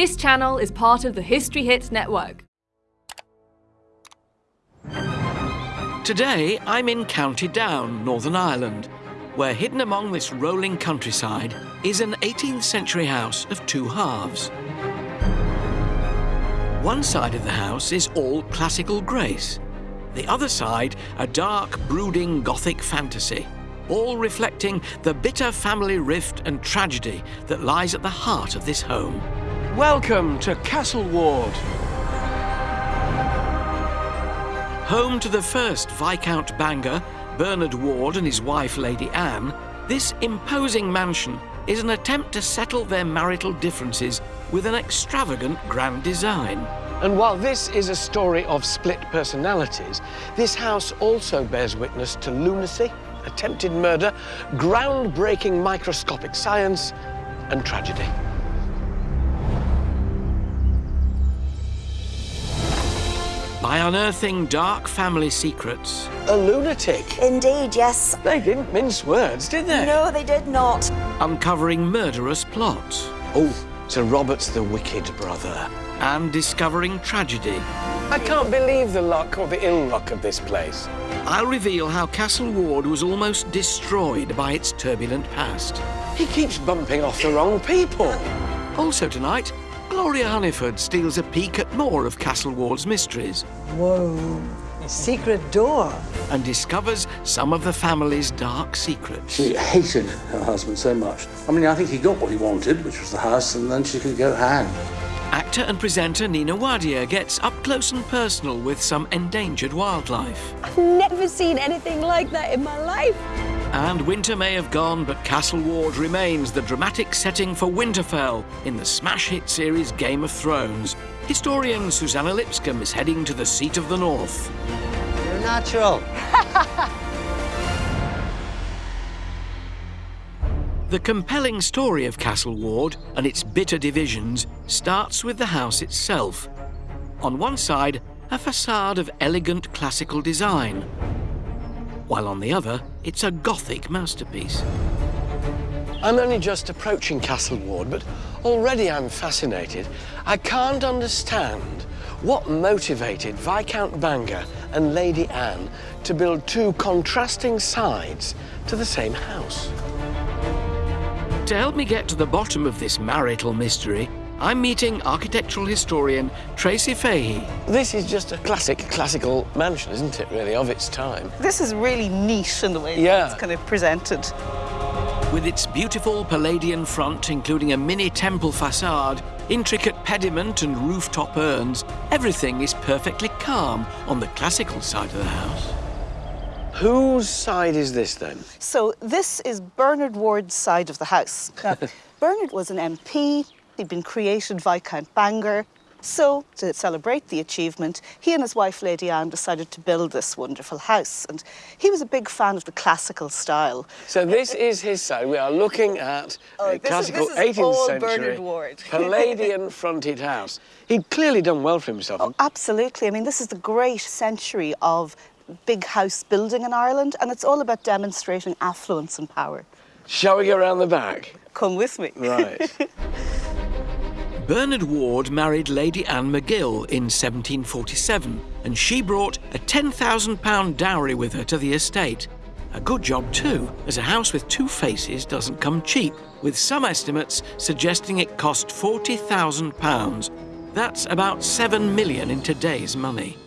This channel is part of the History Hit network. Today, I'm in County Down, Northern Ireland, where hidden among this rolling countryside is an 18th century house of two halves. One side of the house is all classical grace. The other side, a dark, brooding Gothic fantasy, all reflecting the bitter family rift and tragedy that lies at the heart of this home. Welcome to Castle Ward. Home to the first Viscount Bangor, Bernard Ward and his wife Lady Anne, this imposing mansion is an attempt to settle their marital differences with an extravagant grand design. And while this is a story of split personalities, this house also bears witness to lunacy, attempted murder, groundbreaking microscopic science, and tragedy. By unearthing dark family secrets, A lunatic. Indeed, yes. They didn't mince words, did they? No, they did not. uncovering murderous plots, Oh, so Robert's the wicked brother. and discovering tragedy, I can't believe the luck or the ill luck of this place. I'll reveal how Castle Ward was almost destroyed by its turbulent past. He keeps bumping off the wrong people. Also tonight, Gloria Hunniford steals a peek at more of Castle Ward's mysteries Whoa, a secret door. and discovers some of the family's dark secrets. She hated her husband so much. I mean, I think he got what he wanted, which was the house, and then she could go hang. Actor and presenter Nina Wadia gets up close and personal with some endangered wildlife. I've never seen anything like that in my life. And winter may have gone, but Castle Ward remains the dramatic setting for Winterfell in the smash hit series Game of Thrones. Historian Suzannah Lipscomb is heading to the seat of the North. You're natural. The compelling story of Castle Ward and its bitter divisions starts with the house itself. On one side, a facade of elegant classical design, while on the other, it's a Gothic masterpiece. I'm only just approaching Castle Ward, but already I'm fascinated. I can't understand what motivated Viscount Bangor and Lady Anne to build two contrasting sides to the same house. To help me get to the bottom of this marital mystery, I'm meeting architectural historian Tracy Fahey. This is just a classic classical mansion, isn't it, really, of its time? This is really neat in the way Yeah. it's kind of presented. With its beautiful Palladian front, including a mini temple facade, intricate pediment and rooftop urns, everything is perfectly calm on the classical side of the house. Whose side is this, then? So this is Bernard Ward's side of the house. Now, Bernard was an MP. He'd been created Viscount Bangor. So, to celebrate the achievement, he and his wife, Lady Anne, decided to build this wonderful house. And he was a big fan of the classical style. So this is his side. We are looking at Oh, a this is- classical this is 18th all century Bernard Ward. Palladian-fronted house. He'd clearly done well for himself. Oh, absolutely. I mean, this is the great century of big house building in Ireland, and it's all about demonstrating affluence and power. Shall we go around the back? Come with me. Right. Bernard Ward married Lady Anne Magill in 1747, and she brought a £10,000 dowry with her to the estate. A good job, too, as a house with two faces doesn't come cheap, with some estimates suggesting it cost £40,000. That's about 7 million in today's money.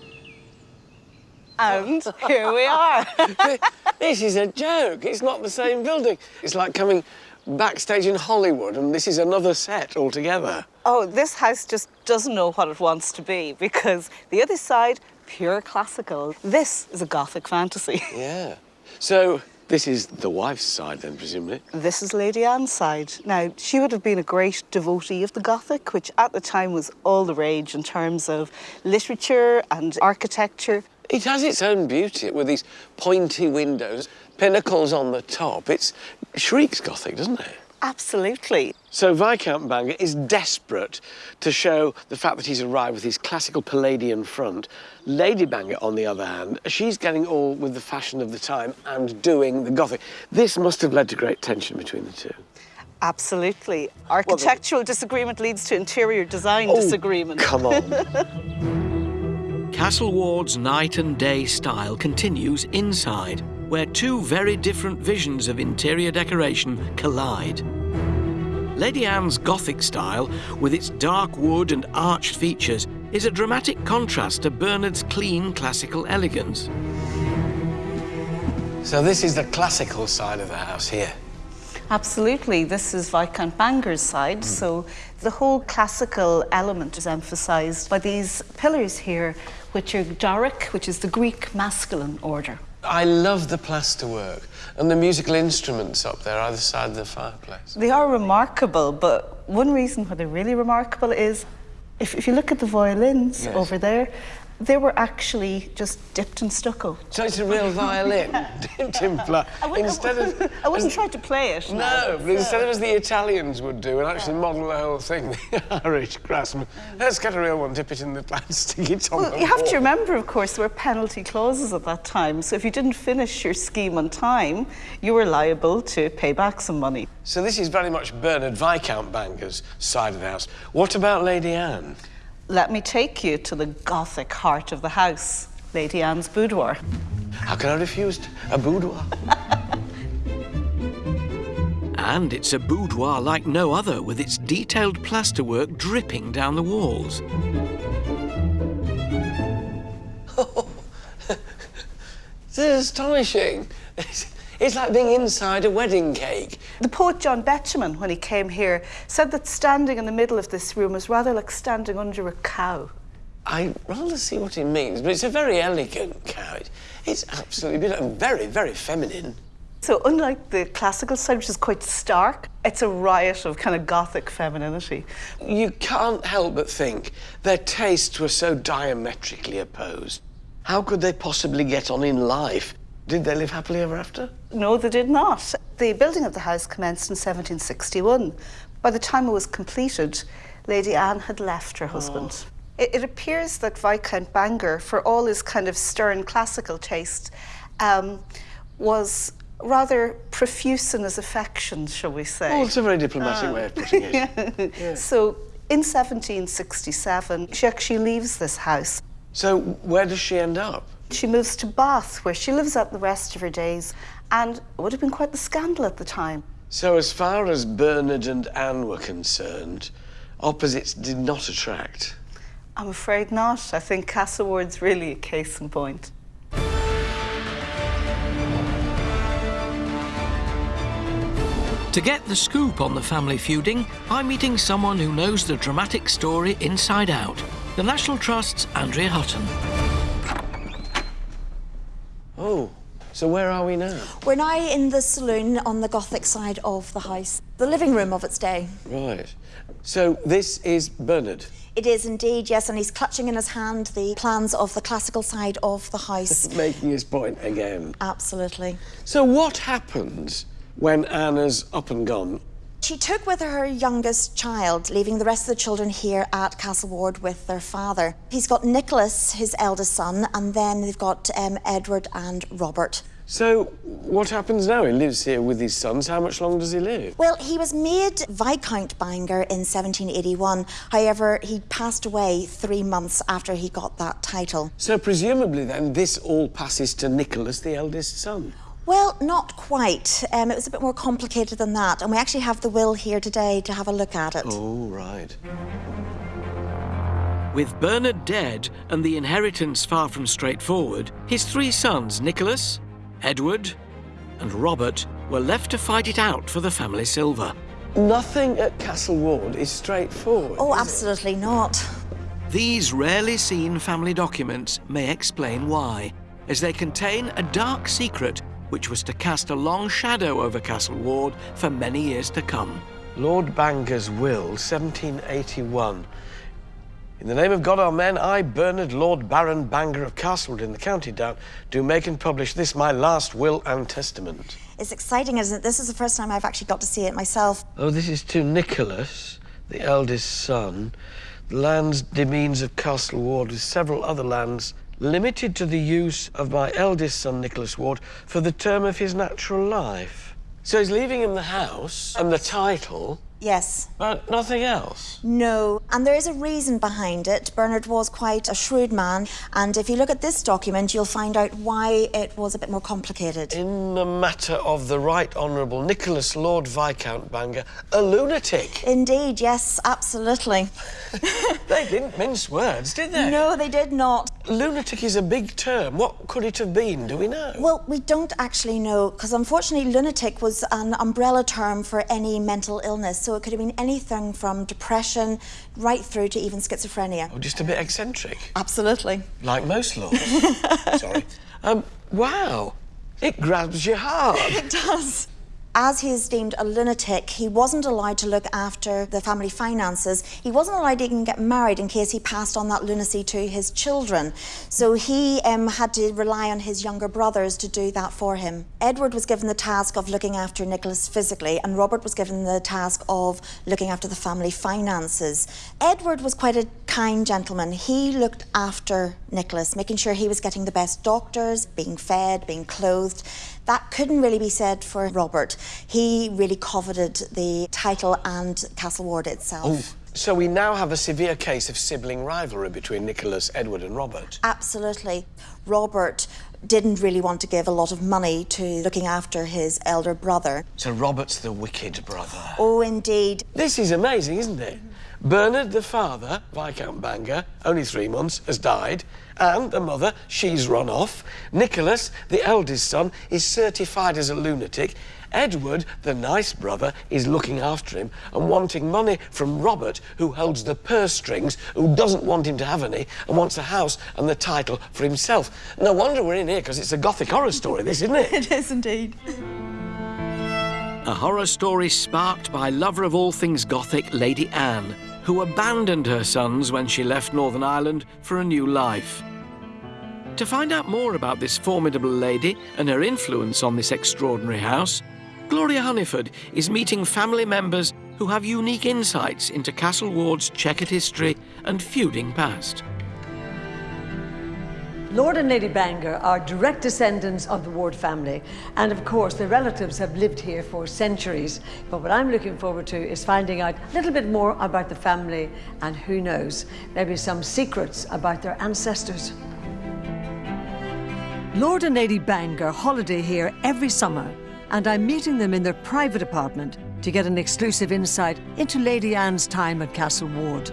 And here we are. this is a joke. It's not the same building. It's like coming backstage in Hollywood and this is another set altogether. Oh, this house just doesn't know what it wants to be because the other side, pure classical. This is a Gothic fantasy. Yeah. So this is the wife's side then, presumably. This is Lady Anne's side. Now, she would have been a great devotee of the Gothic, which at the time was all the rage in terms of literature and architecture. It has its own beauty with these pointy windows, pinnacles on the top. It's shrieks Gothic, doesn't it? Absolutely. So Viscount Bangor is desperate to show the fact that he's arrived with his classical Palladian front. Lady Bangor, on the other hand, she's getting all with the fashion of the time and doing the Gothic. This must have led to great tension between the two. Absolutely. Architectural disagreement leads to interior design oh, disagreement. Oh, Come on. Castle Ward's night and day style continues inside, where two very different visions of interior decoration collide. Lady Anne's Gothic style, with its dark wood and arched features, is a dramatic contrast to Bernard's clean classical elegance. so this is the classical side of the house here. Absolutely. This is Viscount Bangor's side. Hmm. So the whole classical element is emphasised by these pillars here, which are Doric, which is the Greek masculine order. I love the plasterwork and the musical instruments up there either side of the fireplace. They are remarkable, but one reason why they're really remarkable is if, if you look at the violins Yes. over there, they were actually just dipped in stucco. So it's a real violin, dipped in pla- Instead of I wouldn't try to play it. No, but instead of as the Italians would do and actually model the whole thing, the Irish craftsman, let's get a real one, dip it in the plant, stick it on Well, you have to remember, of course, there were penalty clauses at that time. So if you didn't finish your scheme on time, you were liable to pay back some money. So this is very much Bernard Viscount Bangor's side of the house. What about Lady Anne? Let me take you to the Gothic heart of the house, Lady Anne's boudoir. How can I refuse a boudoir? And it's a boudoir like no other, with its detailed plasterwork dripping down the walls. This is astonishing. It's, like being inside a wedding cake. The poet John Betjeman, when he came here, said that standing in the middle of this room was rather like standing under a cow. I rather see what he means, but it's a very elegant cow. It's absolutely beautiful very, very feminine. So unlike the classical side, which is quite stark, it's a riot of kind of Gothic femininity. You can't help but think their tastes were so diametrically opposed. How could they possibly get on in life? Did they live happily ever after? No, they did not. The building of the house commenced in 1761. By the time it was completed, Lady Anne had left her husband. It, it appears that Viscount Bangor, for all his kind of stern classical taste, um, was rather profuse in his affections, shall we say. Oh, it's a very diplomatic way of putting it. So in 1767, she actually leaves this house. So, where does she end up? She moves to Bath, where she lives out the rest of her days, and it would have been quite the scandal at the time. So, as far as Bernard and Anne were concerned, opposites did not attract. I'm afraid not. I think Castle Ward's really a case in point. To get the scoop on the family feuding, I'm meeting someone who knows the dramatic story inside out. The National Trust's Andrea Hutton. Oh, so where are we now? We're now in the saloon on the Gothic side of the house, the living room of its day. Right. So, this is Bernard. It is indeed, yes, and he's clutching in his hand the plans of the classical side of the house. Making his point again. Absolutely. So, what happens when Anna's up and gone? She took with her her youngest child, leaving the rest of the children here at Castle Ward with their father. He's got Nicholas, his eldest son, and then they've got um, Edward and Robert. So, what happens now? He lives here with his sons. How much longer does he live? Well, he was made Viscount Bangor in 1781. However, he passed away three months after he got that title. So, presumably, then, this all passes to Nicholas, the eldest son. Well, not quite. Um, it was a bit more complicated than that, and we actually have the will here today to have a look at it. Oh, right. With Bernard dead and the inheritance far from straightforward, his three sons, Nicholas, Edward, and Robert, were left to fight it out for the family silver. Nothing at Castle Ward is straightforward. Oh, is it? absolutely not. These rarely seen family documents may explain why, as they contain a dark secret which was to cast a long shadow over Castle Ward for many years to come. Lord Bangor's will, 1781. In the name of God, Amen, I, Bernard, Lord Baron Bangor of Castle Ward in the County Down, do make and publish this my last will and testament. It's exciting, isn't it? This is the first time I've actually got to see it myself. Oh, this is to Nicholas, the eldest son. The lands demesnes of Castle Ward with several other lands limited to the use of my eldest son, Nicholas Ward, for the term of his natural life. So he's leaving him the house and the title, Yes. but nothing else. No, and there is a reason behind it. Bernard was quite a shrewd man, and if you look at this document, you'll find out why it was a bit more complicated. In the matter of the Right Honourable Nicholas Lord Viscount Bangor, a lunatic. Indeed, yes, absolutely. They didn't mince words, did they? No, they did not. Lunatic is a big term. What could it have been? Do we know? Well, we don't actually know because unfortunately, lunatic was an umbrella term for any mental illness. So it could have been anything from depression right through to even schizophrenia. Oh, just a bit eccentric, Absolutely. like most lords. Sorry. Um, wow. It grabs your heart. It does. As he is deemed a lunatic, he wasn't allowed to look after the family finances. He wasn't allowed to even get married in case he passed on that lunacy to his children. So he um, had to rely on his younger brothers to do that for him. Edward was given the task of looking after Nicholas physically, and Robert was given the task of looking after the family finances. Edward was quite a kind gentleman. He looked after Nicholas, making sure he was getting the best doctors, being fed, being clothed. That couldn't really be said for Robert. He really coveted the title and Castle Ward itself. So we now have a severe case of sibling rivalry between Nicholas, Edward, and Robert. Absolutely. Robert didn't really want to give a lot of money to looking after his elder brother. So Robert's the wicked brother. Oh, indeed. This is amazing, isn't it? Bernard, the father, Viscount Bangor, only three months, has died. And the mother, she's run off. Nicholas, the eldest son, is certified as a lunatic. Edward, the nice brother, is looking after him and wanting money from Robert, who holds the purse strings, who doesn't want him to have any and wants the house and the title for himself. No wonder we're in here, because it's a gothic horror story, this, isn't it? It is indeed. A horror story sparked by lover of all things Gothic, Lady Anne, who abandoned her sons when she left Northern Ireland for a new life. To find out more about this formidable lady and her influence on this extraordinary house, Gloria Hunniford is meeting family members who have unique insights into Castle Ward's checkered history and feuding past. Lord and Lady Bangor are direct descendants of the Ward family, and of course, their relatives have lived here for centuries. But what I'm looking forward to is finding out a little bit more about the family, and who knows, maybe some secrets about their ancestors. Lord and Lady Bangor holiday here every summer, and I'm meeting them in their private apartment to get an exclusive insight into Lady Anne's time at Castle Ward.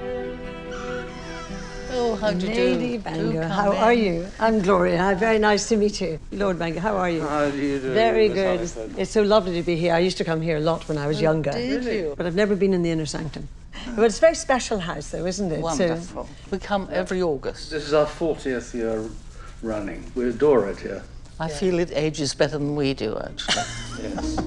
Oh, how do you? Lady Do Bangor, come how in. are you? I'm Gloria. Very nice to meet you. Lord Bangor, how are you? How do you do? Very Miss good. Hunniford? It's so lovely to be here. I used to come here a lot when I was oh, younger. did you? But I've never been in the inner sanctum. But it's a very special house, though, isn't it? So- Wonderful. We come every August. This is our 40th year running. We adore it here. I feel it ages better than we do, actually. Yes.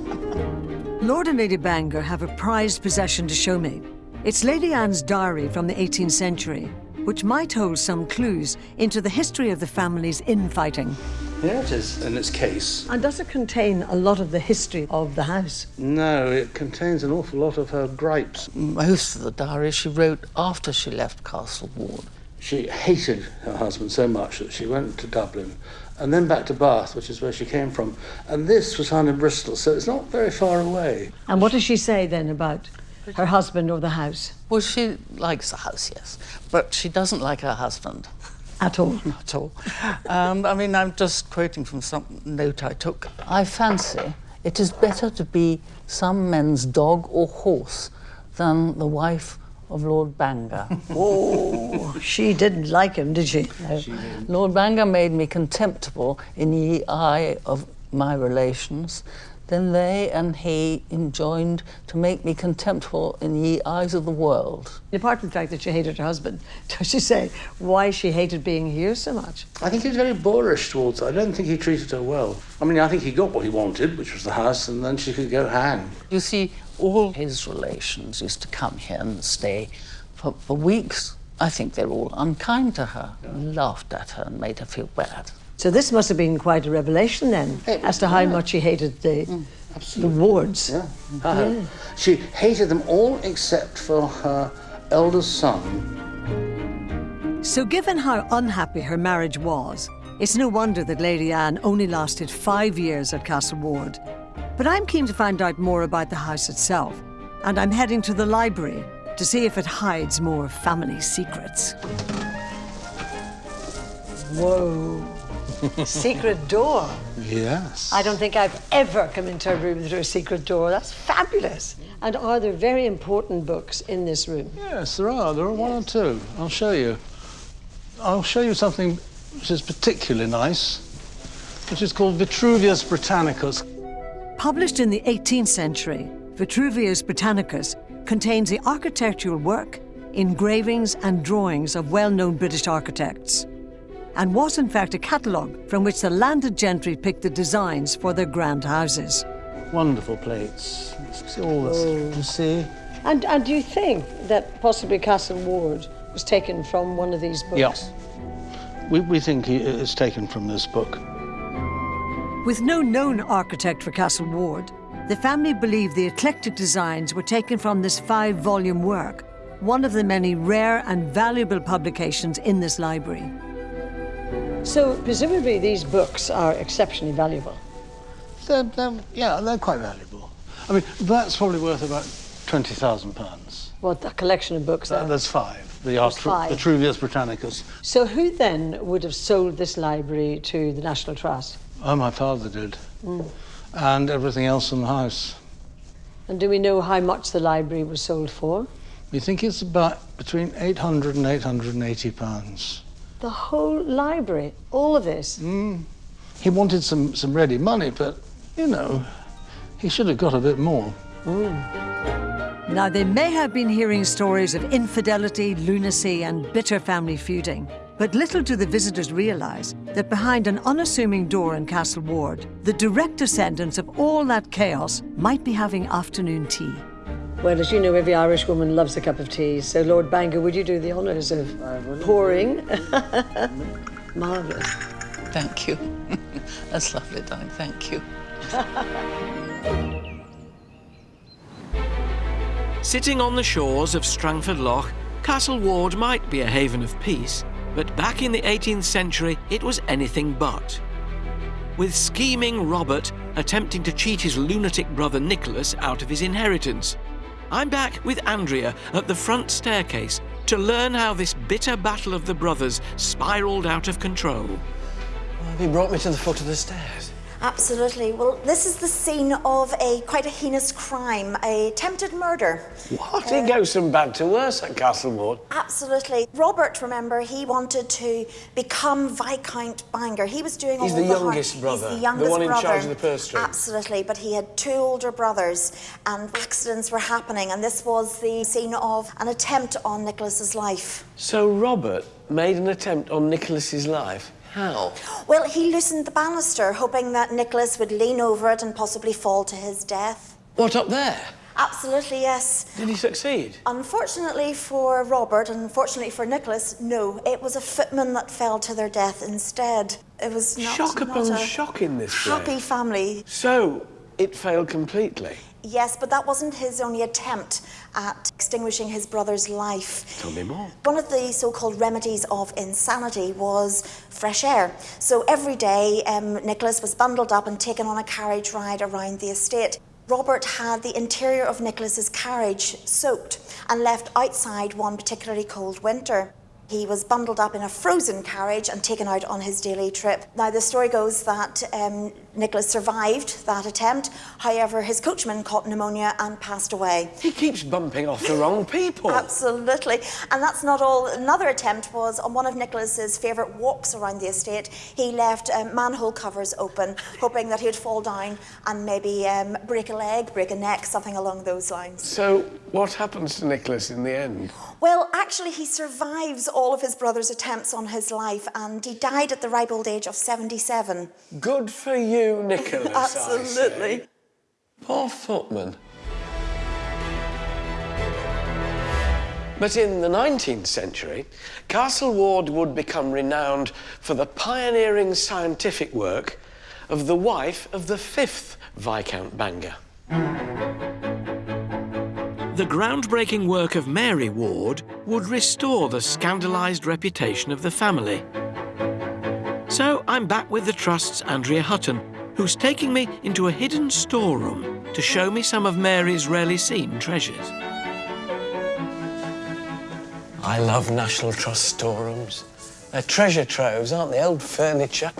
Lord and Lady Bangor have a prized possession to show me. It's Lady Anne's diary from the 18th century, which might hold some clues into the history of the family's infighting. Here it is in its case. And does it contain a lot of the history of the house? No, it contains an awful lot of her gripes. Most of the diary she wrote after she left Castle Ward. She hated her husband so much that she went to Dublin and then back to Bath, which is where she came from. And this was found in Bristol, so it's not very far away. And what does she say then about her husband or the house? Well, she likes the house, yes, but she doesn't like her husband At all? at all. Um, I mean, I'm just quoting from some note I took. I fancy it is better to be some men's dog or horse than the wife of Lord Bangor. Oh, she didn't like him, did she? No. Lord Bangor made me contemptible in the eye of my relations. Then they and he enjoined to make me contemptible in the eyes of the world. Apart from the fact that she hated her husband, does she say why she hated being here so much? I think he was very boorish towards her. I don't think he treated her well. I mean, I think he got what he wanted, which was the house, and then she could go hang. You see, all his relations used to come here and stay for, for weeks. I think they're all unkind to her, laughed at her and made her feel bad. So this must have been quite a revelation then, It- as to how yeah. much she hated the, the wards. Yeah. Uh-huh. She hated them all except for her eldest son. So given how unhappy her marriage was, it's no wonder that Lady Anne only lasted five years at Castle Ward. But I'm keen to find out more about the house itself, and I'm heading to the library to see if it hides more family secrets. Whoa. Secret door. Yes. I don't think I've ever come into a room through a secret door. That's fabulous. And are there very important books in this room? Yes, there are. There are one or two. I'll show you. I'll show you something which is particularly nice, which is called Vitruvius Britannicus. Published in the 18th century, Vitruvius Britannicus contains the architectural work, engravings and drawings of well-known British architects and was in fact a catalogue from which the landed gentry picked the designs for their grand houses. Wonderful plates. See all this. Oh. You see? And, and do you think that possibly Castle Ward was taken from one of these books? Yeah. We, we think uh, it's taken from this book. With no known architect for Castle Ward, the family believed the eclectic designs were taken from this five-volume work, one of the many rare and valuable publications in this library. So, presumably these books are exceptionally valuable. They're, they're, yeah, they're quite valuable. I mean, that's probably worth about £20,000. What, a collection of books Uh, there's five. The There's Artru- five. Vitruvius Britannicus. So who then would have sold this library to the National Trust? Oh, my father did. And everything else in the house. And do we know how much the library was sold for? We think it's about between 800 and 880 pounds. The whole library, all of this. Mm. He wanted some, some ready money, but, you know, he should have got a bit more. Now, they may have been hearing stories of infidelity, lunacy, and bitter family feuding. But little do the visitors realise that behind an unassuming door in Castle Ward, the direct descendants of all that chaos might be having afternoon tea. Well, as you know, every Irish woman loves a cup of tea. So, Lord Bangor, would you do the honours of pouring? Marvellous. Thank you. That's lovely, darling. Thank you. Sitting on the shores of Strangford Lough, Castle Ward might be a haven of peace, but back in the 18th century it was anything but. With scheming Robert attempting to cheat his lunatic brother Nicholas out of his inheritance. I'm back with Andrea at the front staircase to learn how this bitter battle of the brothers spiralled out of control. Have you brought me to the foot of the stairs? Absolutely. Well, this is the scene of a quite a heinous crime, a attempted murder. What? it goes from bad to worse at Castle Ward. Absolutely. Robert, remember, he wanted to become Viscount Bangor. He was doing He's all the the hard- youngest brother, He's the youngest brother. the one in brother. charge of the purse strings. Absolutely. But he had two older brothers, and accidents were happening, and this was the scene of an attempt on Nicholas's life. So Robert made an attempt on Nicholas's life. How? Well, he loosened the banister, hoping that Nicholas would lean over it and possibly fall to his death. What up there? Absolutely, yes. Did he succeed? Unfortunately for Robert, and unfortunately for Nicholas, no, it was a footman that fell to their death instead. It was not, shock not upon shock in this happy family. So it failed completely. Yes, but that wasn't his only attempt at extinguishing his brother's life. Tell me more. One of the so-called remedies of insanity was fresh air. So every day, um, Nicholas was bundled up and taken on a carriage ride around the estate. Robert had the interior of Nicholas's carriage soaked and left outside one particularly cold winter. He was bundled up in a frozen carriage and taken out on his daily trip. Now, the story goes that um, Nicholas survived that attempt. However, his coachman caught pneumonia and passed away. He keeps bumping off the wrong people. Absolutely. And that's not all. Another attempt was on one of Nicholas's favourite walks around the estate. He left um, manhole covers open, hoping that he would fall down and maybe um, break a leg, break a neck, something along those lines. So what happens to Nicholas in the end? Well, actually, he survives all of his brother's attempts on his life and he died at the ripe old age of 77. Good for you, Nicholas. Absolutely. Poor footman. But in the 19th century, Castle Ward would become renowned for the pioneering scientific work of the wife of the fifth Viscount Bangor. The groundbreaking work of Mary Ward would restore the scandalised reputation of the family. So I'm back with the Trust's Andrea Hutton who's taking me into a hidden storeroom to show me some of Mary's rarely seen treasures. I love National Trust storerooms. They're treasure troves, aren't they? Old furniture.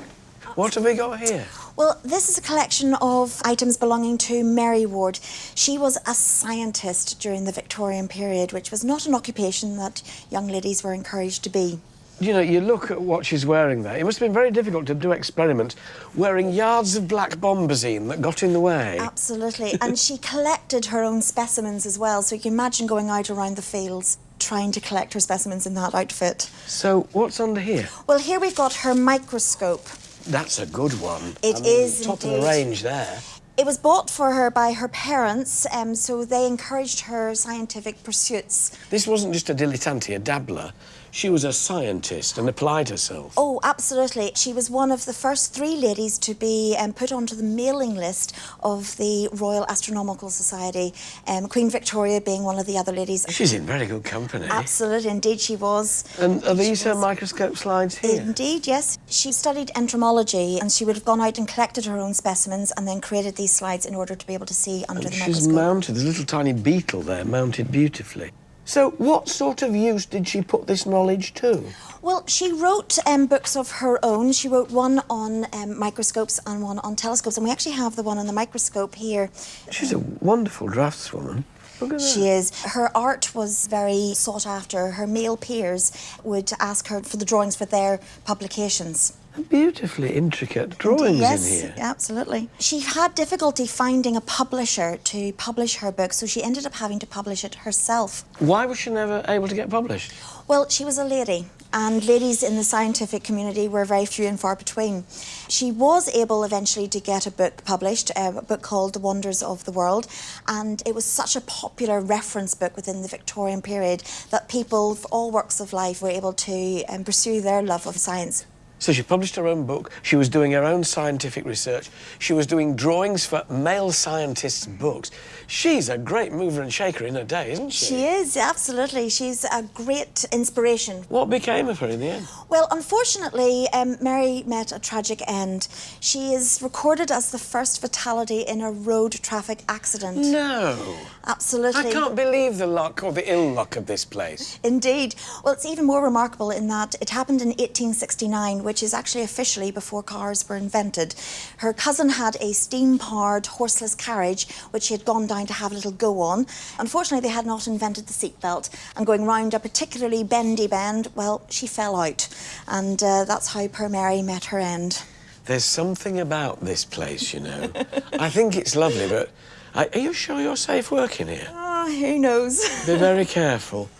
What have we got here? Well, this is a collection of items belonging to Mary Ward. She was a scientist during the Victorian period, which was not an occupation that young ladies were encouraged to be. You know, you look at what she's wearing there. It must have been very difficult to do experiments wearing yards of black bombazine that got in the way. Absolutely. and she collected her own specimens as well, so you can imagine going out around the fields trying to collect her specimens in that outfit. So, what's under here? Well, here we've got her microscope. That's a good one. It I mean, is top indeed. of the range there. It was bought for her by her parents, um, so they encouraged her scientific pursuits. This wasn't just a dilettante, a dabbler. She was a scientist and applied herself. Oh, absolutely. She was one of the first three ladies to be um, put onto the mailing list of the Royal Astronomical Society, um, Queen Victoria being one of the other ladies. She's in very good company. Absolutely, indeed she was. And are these She her was. microscope slides here? Indeed, yes. She studied entomology and she would have gone out and collected her own specimens and then created these slides in order to be able to see under And the she's microscope. mounted, there's a little tiny beetle there, mounted beautifully. So, what sort of use did she put this knowledge to? Well, she wrote um, books of her own. She wrote one on um, microscopes and one on telescopes, and we actually have the one on the microscope here. She's a wonderful draftswoman. Look at that. She is. Her art was very sought after. Her male peers would ask her for the drawings for their publications. Beautifully intricate drawings yes, in here. Yes, absolutely. She had difficulty finding a publisher to publish her book, so she ended up having to publish it herself. Why was she never able to get published? Well, she was a lady, and ladies in the scientific community were very few and far between. She was able eventually to get a book published, a book called The Wonders of the World, and it was such a popular reference book within the Victorian period that people of all walks of life were able to um, pursue their love of science. So she published her own book, she was doing her own scientific research, she was doing drawings for male scientists' books. She's a great mover and shaker in her day, isn't she? She is, absolutely. She's a great inspiration. What became of her in the end? Well, unfortunately, um, Mary met a tragic end. She is recorded as the first fatality in a road traffic accident. No. Absolutely. I can't believe the luck or the ill luck of this place. Indeed. Well, it's even more remarkable in that it happened in 1869, which is actually officially before cars were invented. Her cousin had a steam-powered horseless carriage, which she had gone down to have a little go on. Unfortunately, they had not invented the seatbelt, and going round a particularly bendy bend, well, she fell out. And uh, that's how poor Mary met her end. There's something about this place, you know. I think it's lovely, but are are you sure you're safe working here? Ah, who knows? Be very careful.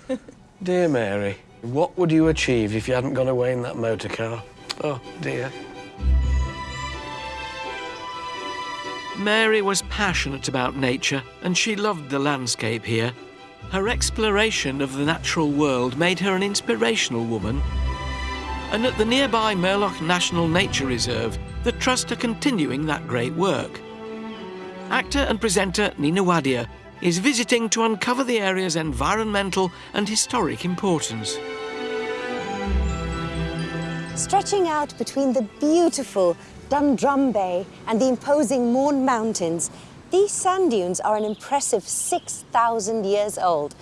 Dear Mary, what would you achieve if you hadn't gone away in that motor car? Oh, dear. Mary was passionate about nature and she loved the landscape here. Her exploration of the natural world made her an inspirational woman. And at the nearby Murlough National Nature Reserve, the Trust are continuing that great work. Actor and presenter Nina Wadia is visiting to uncover the area's environmental and historic importance. Stretching out between the beautiful Dundrum Bay and the imposing Mourne Mountains, these sand dunes are an impressive 6,000 years old.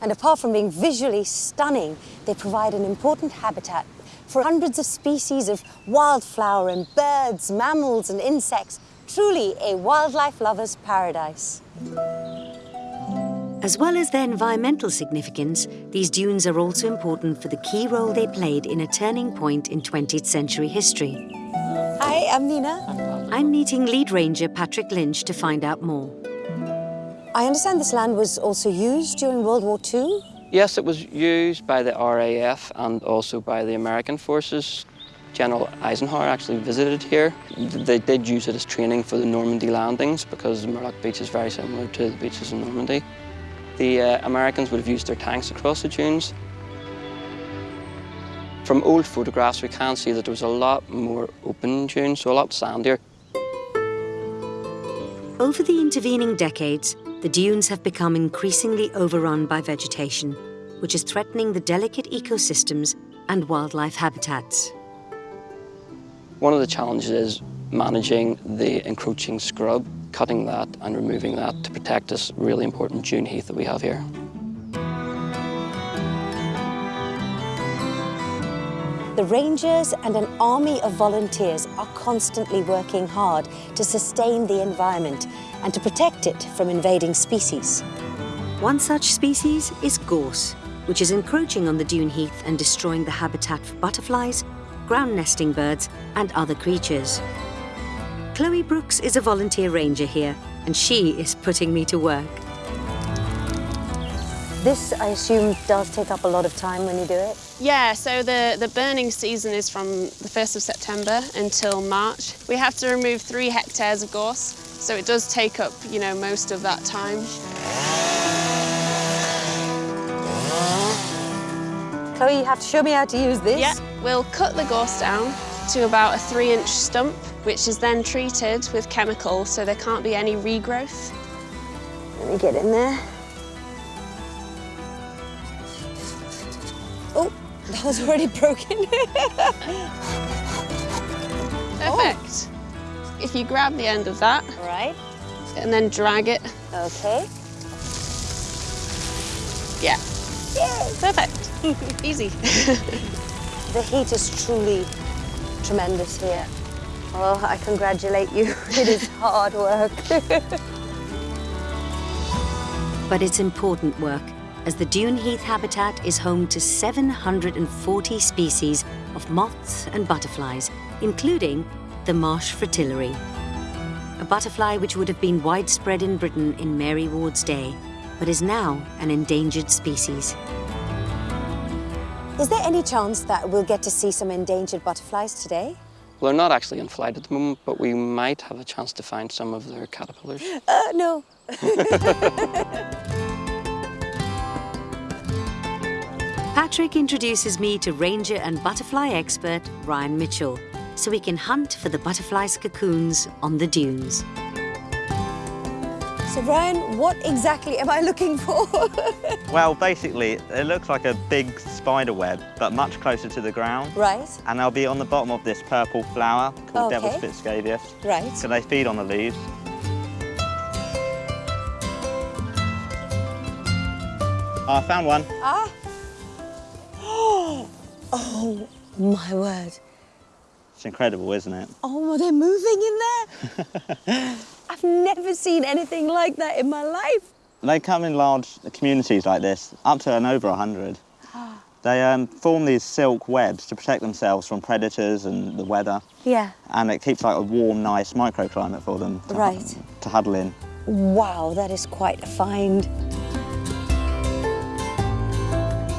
And apart from being visually stunning, they provide an important habitat for hundreds of species of wildflower and birds, mammals and insects. Truly a wildlife lover's paradise. As well as their environmental significance, these dunes are also important for the key role they played in a turning point in 20th century history. Hi, I'm Nina. I'm meeting lead ranger Patrick Lynch to find out more. I understand this land was also used during World War II. Yes, it was used by the RAF and also by the American forces. General Eisenhower actually visited here. They did use it as training for the Normandy landings because the Beach is very similar to the beaches in Normandy. The uh, Americans would have used their tanks across the dunes. From old photographs, we can see that there was a lot more open dunes, so a lot sandier. Over the intervening decades, the dunes have become increasingly overrun by vegetation, which is threatening the delicate ecosystems and wildlife habitats. One of the challenges is managing the encroaching scrub, cutting that and removing that to protect this really important dune heath that we have here. The rangers and an army of volunteers are constantly working hard to sustain the environment and to protect it from invading species. One such species is gorse, which is encroaching on the dune heath and destroying the habitat for butterflies, ground nesting birds and other creatures. Chloe Brooks is a volunteer ranger here, and she is putting me to work. This, I assume, does take up a lot of time when you do it? Yeah, so the, the burning season is from the 1st of September until March. We have to remove three hectares of gorse, so it does take up, you know, most of that time. Chloe, you have to show me how to use this. Yeah, we'll cut the gorse down to about a three inch stump, which is then treated with chemicals so there can't be any regrowth. Let me get in there. Oh, that was already broken. Perfect. Oh. If you grab the end of that. Right. And then drag it. Okay. Yeah. Yay. Perfect. Easy. the heat is truly tremendous here. Oh, I congratulate you. It is hard work. but it's important work, as the dune heath habitat is home to 740 species of moths and butterflies, including the marsh fritillary, a butterfly which would have been widespread in Britain in Mary Ward's day, but is now an endangered species. Is there any chance that we'll get to see some endangered butterflies today? Well, they're not actually in flight at the moment, but we might have a chance to find some of their caterpillars. Uh, no. Patrick introduces me to ranger and butterfly expert Ryan Mitchell, so we can hunt for the butterfly's cocoons on the dunes. So Ryan, what exactly am I looking for? well, basically, it looks like a big spider web, but much closer to the ground. Right. And they'll be on the bottom of this purple flower called okay. devil's foot scabious. Right. So they feed on the leaves. Oh, I found one. Ah. Oh, my word. It's incredible, isn't it? Oh, they're moving in there. I've never seen anything like that in my life. They come in large communities like this, up to and over 100. They um, form these silk webs to protect themselves from predators and the weather. Yeah. And it keeps like a warm, nice microclimate for them to, right. to huddle in. Wow, that is quite a find.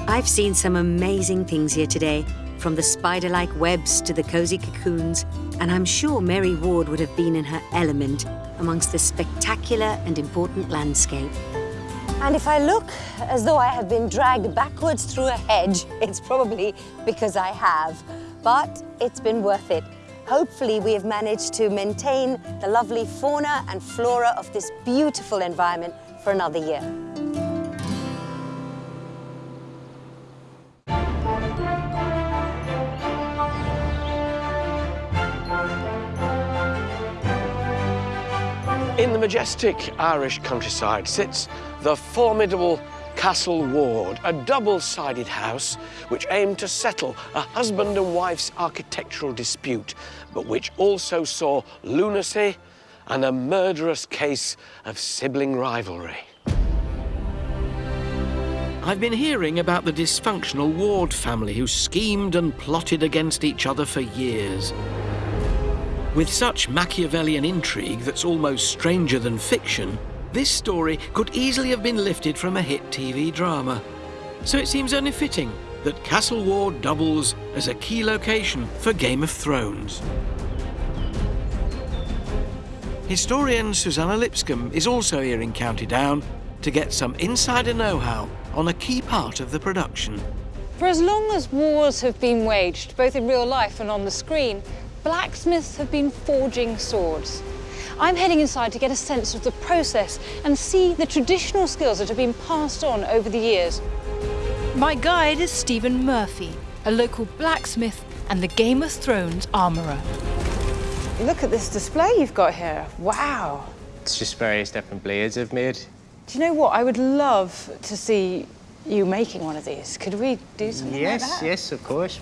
I've seen some amazing things here today, from the spider-like webs to the cosy cocoons, and I'm sure Mary Ward would have been in her element amongst this spectacular and important landscape. And if I look as though I have been dragged backwards through a hedge, it's probably because I have. But it's been worth it. Hopefully we have managed to maintain the lovely fauna and flora of this beautiful environment for another year. In the majestic Irish countryside sits the formidable Castle Ward, a double-sided house which aimed to settle a husband and wife's architectural dispute, but which also saw lunacy and a murderous case of sibling rivalry. I've been hearing about the dysfunctional Ward family who schemed and plotted against each other for years. With such Machiavellian intrigue that's almost stranger than fiction, this story could easily have been lifted from a hit TV drama. So it seems only fitting that Castle Ward doubles as a key location for Game of Thrones. Historian Suzannah Lipscomb is also here in County Down to get some insider know-how on a key part of the production. For as long as wars have been waged, both in real life and on the screen, blacksmiths have been forging swords. I'm heading inside to get a sense of the process and see the traditional skills that have been passed on over the years. My guide is Stephen Murphy, a local blacksmith and the Game of Thrones armourer. Look at this display you've got here. Wow. It's just various different blades I've made. Do you know what? I would love to see you making one of these. Could we do something yes, like that? yes, of course.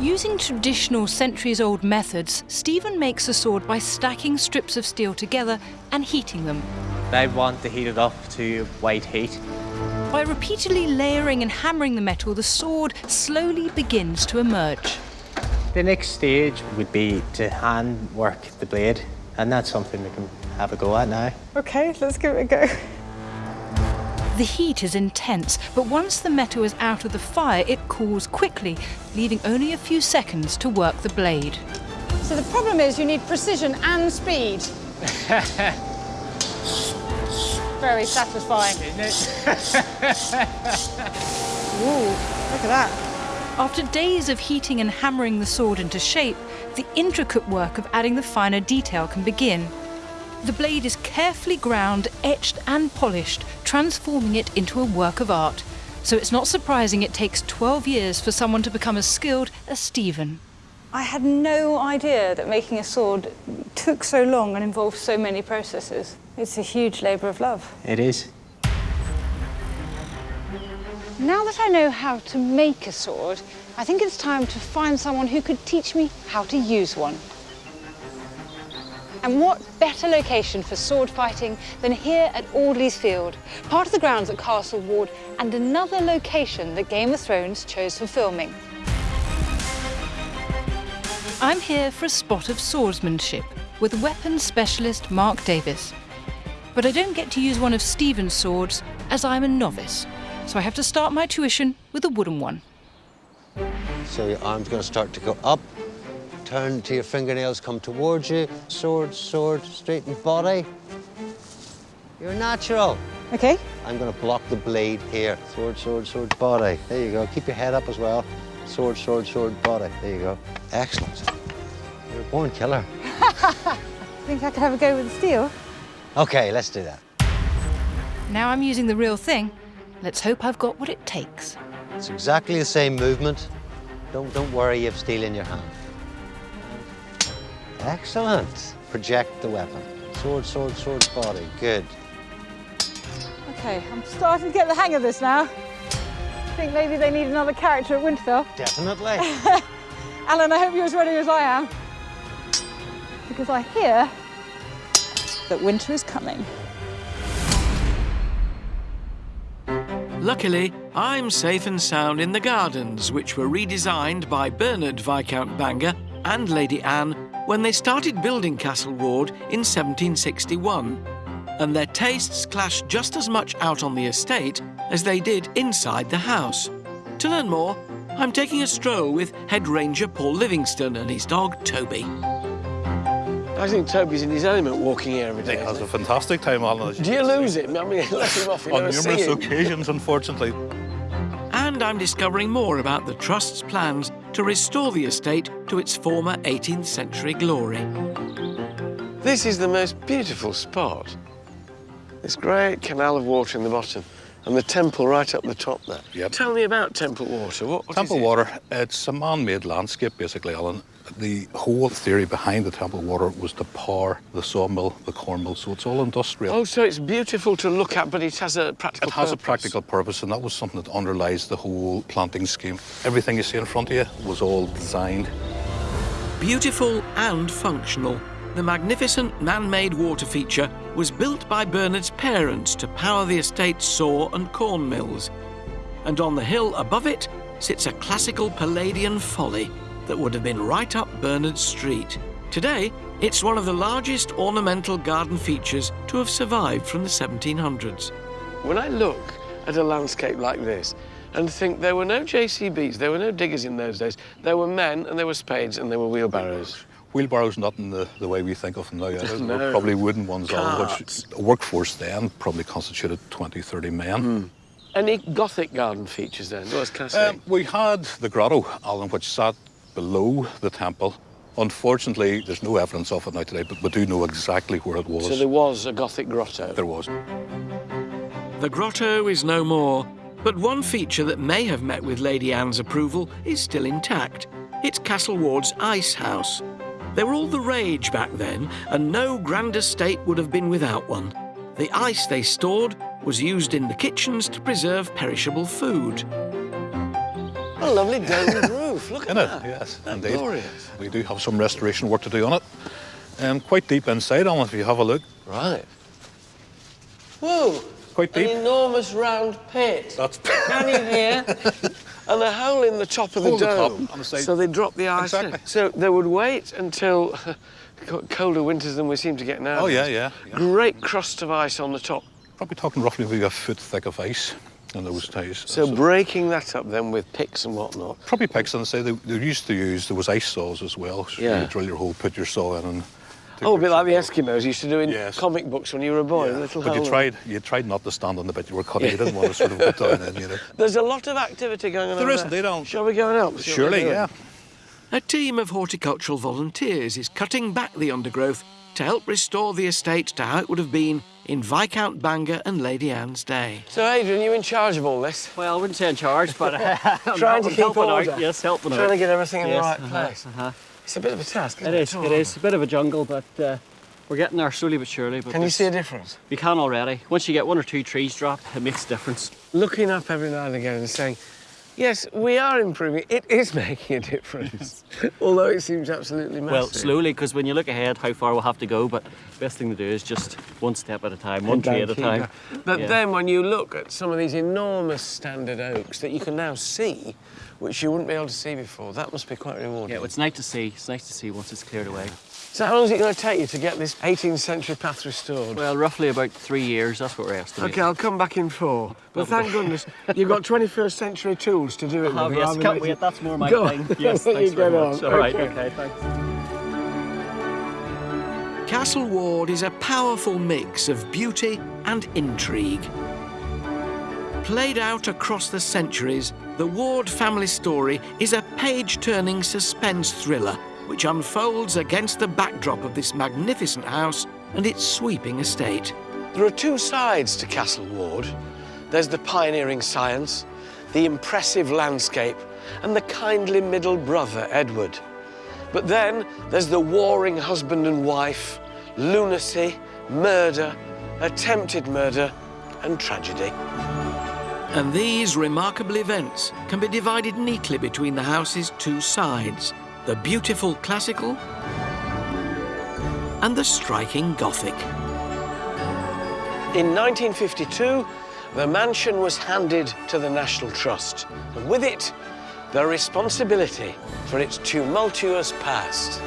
Using traditional centuries-old methods, Stephen makes a sword by stacking strips of steel together and heating them. They want to heat it up to white heat. By repeatedly layering and hammering the metal, the sword slowly begins to emerge. The next stage would be to hand work the blade, and that's something we can have a go at now. Okay, let's give it a go. The heat is intense, but once the metal is out of the fire, it cools quickly, leaving only a few seconds to work the blade. So the problem is you need precision and speed. Very satisfying. Isn't it? Ooh, look at that. After days of heating and hammering the sword into shape, the intricate work of adding the finer detail can begin. The blade is carefully ground, etched and polished, transforming it into a work of art. So it's not surprising it takes 12 years for someone to become as skilled as Stephen. I had no idea that making a sword took so long and involved so many processes. It's a huge labour of love. It is. Now that I know how to make a sword, I think it's time to find someone who could teach me how to use one. And what better location for sword fighting than here at Audley's Field, part of the grounds at Castle Ward and another location that Game of Thrones chose for filming. I'm here for a spot of swordsmanship with weapons specialist Mark Davis. But I don't get to use one of Stephen's swords as I'm a novice, so I have to start my tuition with a wooden one. So your arm's going to start to go up. Turn to your fingernails, come towards you. Sword, sword, straighten body. You're natural. Okay. I'm going to block the blade here. Sword, sword, sword, body. There you go. Keep your head up as well. Sword, sword, sword, body. There you go. Excellent. You're a born killer. I Think I could have a go with the steel? Okay, let's do that. Now I'm using the real thing. Let's hope I've got what it takes. It's exactly the same movement. Don't, don't worry, you have steel in your hand. Excellent. Project the weapon. Sword, sword, sword, body. Good. Okay, I'm starting to get the hang of this now. I think maybe they need another character at Winterfell. Definitely. Alan, I hope you're as ready as I am. Because I hear that winter is coming. Luckily, I'm safe and sound in the gardens, which were redesigned by Bernard Viscount Bangor and Lady Anne when they started building Castle Ward in 1761. And their tastes clashed just as much out on the estate as they did inside the house. To learn more, I'm taking a stroll with Head Ranger Paul Livingston and his dog Toby. I think Toby's in his element walking here every day. He has a fantastic time, Alan. Do you lose him? I mean, let him off. You On numerous occasions, unfortunately. And I'm discovering more about the Trust's plans to restore the estate to its former 18th century glory. This is the most beautiful spot. This great canal of water in the bottom and the temple right up the top there. Yep. Tell me about Temple Water. What, what is Temple it? Water, it's a man-made landscape, basically, Alan. The whole theory behind the Temple Water was to power the sawmill, the corn mill, so it's all industrial. Oh, so it's beautiful to look at, but it has a practical It has a practical purpose, and that was something that underlies the whole planting scheme. Everything you see in front of you was all designed. Beautiful and functional, the magnificent man-made water feature was built by Bernard's parents to power the estate's saw and corn mills. And on the hill above it sits a classical Palladian folly that would have been right up Bernard street. Today, it's one of the largest ornamental garden features to have survived from the 1700s. When I look at a landscape like this and think there were no JCBs, there were no diggers in those days, there were men and there were spades and there were wheelbarrows. Wheelbarrows not in the, the way we think of them now. Yeah. No. probably wooden ones, Alan, Carts. which a workforce then probably constituted 20, 30 men. Any Gothic garden features then? What can I say? Um, we had the grotto, Alan, which sat below the temple. Unfortunately, there's no evidence of it now today, but we do know exactly where it was. so there was a Gothic grotto. There was. The grotto is no more, but one feature that may have met with Lady Anne's approval is still intact. It's Castle Ward's ice house. They were all the rage back then, and no grand estate would have been without one. The ice they stored was used in the kitchens to preserve perishable food. A lovely domed roof, look at In it, that. yes, That's indeed. glorious. We do have some restoration work to do on it. Um, quite deep inside on it, if you have a look. Right. Whoa! Quite deep. An enormous round pit. That's Can you hear? and a hole in the top of the Hole in the top, dome. on the side. So they drop the ice in. Exactly. So they would wait until colder winters than we seem to get now. Oh, yeah, yeah, yeah. Great crust of ice on the top. Probably talking roughly maybe a foot thick of ice in those days. So, breaking that up then with picks and whatnot. Probably picks and say they, they used to use, there was ice saws as well. So Yeah. You drill your hole, put your saw in and... Oh, a bit like the Eskimos used to do in comic books when you were a boy. a Little But you tried, you tried not to stand on the bit you were cutting. Yeah. You didn't want to sort of get down in, you know. There's a lot of activity going on. There over isn't, there. they don't. Shall we go and help? Surely, yeah. A team of horticultural volunteers is cutting back the undergrowth to help restore the estate to how it would have been in Viscount Bangor and Lady Anne's day. So, Adrian, you in charge of all this? Well, I wouldn't say in charge, but uh, I'm Trying to I'm keep helping order. out. Yes, helping out. Trying to get everything in the right uh-huh, place. Uh-huh. It's a bit of a task, isn't It it? is. It is a bit of a jungle, but uh, we're getting there slowly but surely. But Can you see a difference? We can already. Once you get one or two trees dropped, it makes a difference. Looking up every now and again and saying, yes, we are improving. It is making a difference, although it seems absolutely massive. Well, slowly, because when you look ahead, how far we'll have to go, but best thing to do is just one step at a time, one tree at a time. But Yeah. then when you look at some of these enormous standard oaks that you can now see, which you wouldn't be able to see before, that must be quite rewarding. Yeah, well, it's nice to see. It's nice to see once it's cleared away. So how long is it going to take you to get this 18th century path restored? Well, roughly about three years. That's what we're estimating. Okay, I'll come back in four. But thank goodness you've got 21st century tools to do it Oh, with. yes, can't than- wait. That's more my Go thing. on. Yes, thanks get very much. on. All right, Okay. okay, thanks. Castle Ward is a powerful mix of beauty and intrigue. Played out across the centuries, the Ward family story is a page-turning suspense thriller which unfolds against the backdrop of this magnificent house and its sweeping estate. There are two sides to Castle Ward. There's the pioneering science, the impressive landscape, and the kindly middle brother, Edward. But then there's the warring husband and wife, lunacy, murder, attempted murder, and tragedy. And these remarkable events can be divided neatly between the house's two sides, the beautiful classical and the striking Gothic. In 1952, the mansion was handed to the National Trust, and with it, the responsibility for its tumultuous past.